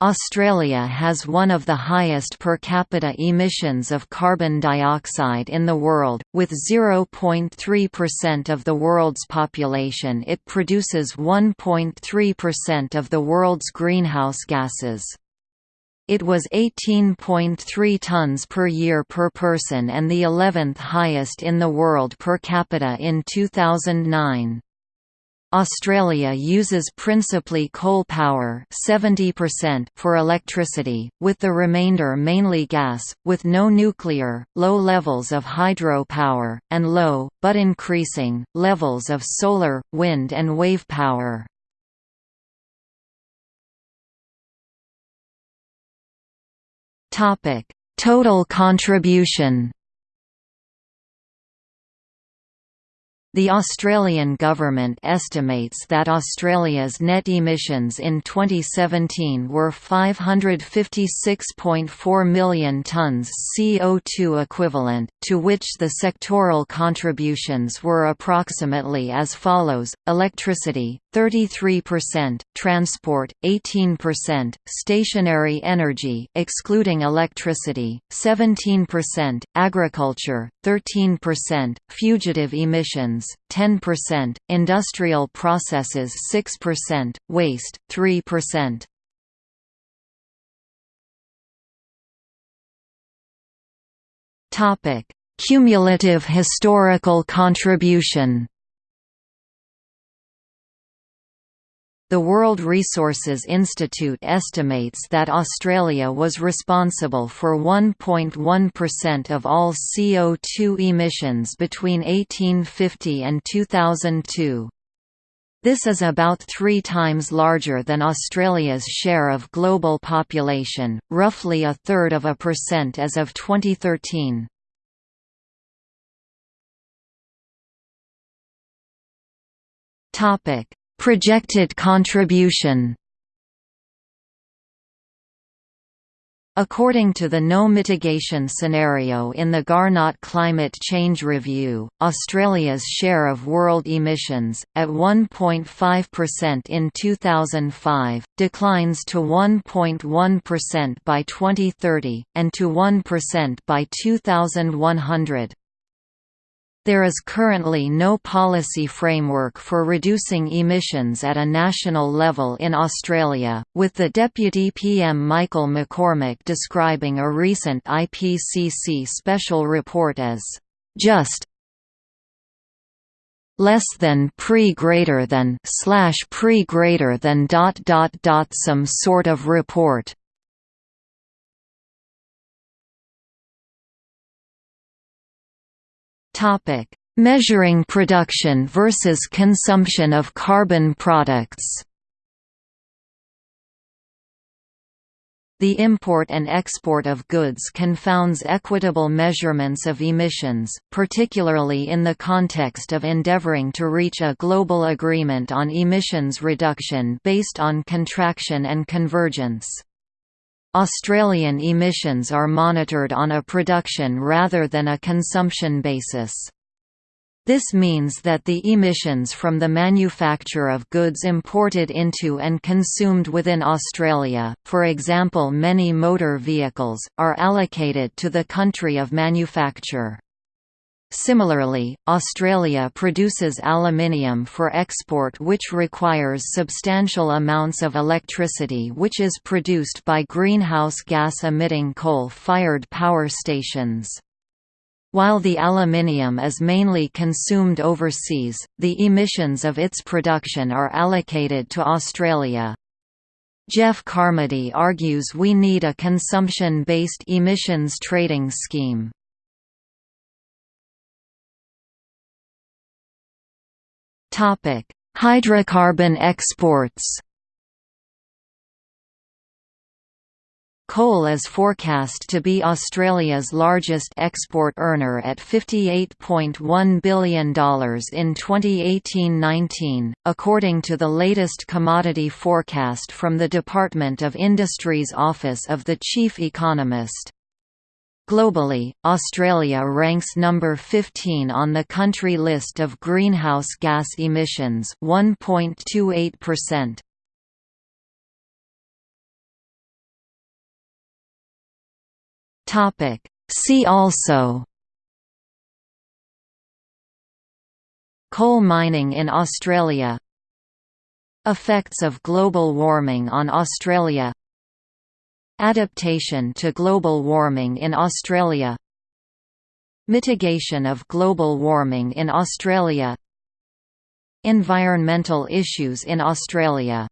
Australia has one of the highest per capita emissions of carbon dioxide in the world, with 0.3% of the world's population it produces 1.3% of the world's greenhouse gases. It was 18.3 tons per year per person and the 11th highest in the world per capita in 2009. Australia uses principally coal power 70% for electricity, with the remainder mainly gas, with no nuclear, low levels of hydro power, and low, but increasing, levels of solar, wind and wave power. Total contribution The Australian government estimates that Australia's net emissions in 2017 were 556.4 million tonnes CO2 equivalent, to which the sectoral contributions were approximately as follows, electricity, 33%, transport 18%, stationary energy excluding electricity 17%, agriculture 13%, fugitive emissions 10%, industrial processes 6%, waste 3%. Topic: Cumulative historical contribution The World Resources Institute estimates that Australia was responsible for 1.1% of all CO2 emissions between 1850 and 2002. This is about three times larger than Australia's share of global population, roughly a third of a percent as of 2013. Topic Projected contribution According to the no mitigation scenario in the Garnaut Climate Change Review, Australia's share of world emissions, at 1.5% in 2005, declines to 1.1% by 2030, and to 1% by 2100. There is currently no policy framework for reducing emissions at a national level in Australia, with the Deputy PM Michael McCormack describing a recent IPCC special report as, "...just less than pre greater than slash pre greater than dot dot dot some sort of report Topic: Measuring production versus consumption of carbon products. The import and export of goods confounds equitable measurements of emissions, particularly in the context of endeavoring to reach a global agreement on emissions reduction based on contraction and convergence. Australian emissions are monitored on a production rather than a consumption basis. This means that the emissions from the manufacture of goods imported into and consumed within Australia, for example many motor vehicles, are allocated to the country of manufacture. Similarly, Australia produces aluminium for export which requires substantial amounts of electricity which is produced by greenhouse gas-emitting coal-fired power stations. While the aluminium is mainly consumed overseas, the emissions of its production are allocated to Australia. Geoff Carmody argues we need a consumption-based emissions trading scheme. Hydrocarbon exports. Coal is forecast to be Australia's largest export earner at $58.1 billion in 2018–19, according to the latest commodity forecast from the Department of Industry's Office of the Chief Economist. Globally, Australia ranks number 15 on the country list of greenhouse gas emissions 1.28%. Topic. See also. Coal mining in Australia. Effects of global warming on Australia. Adaptation to global warming in Australia Mitigation of global warming in Australia Environmental issues in Australia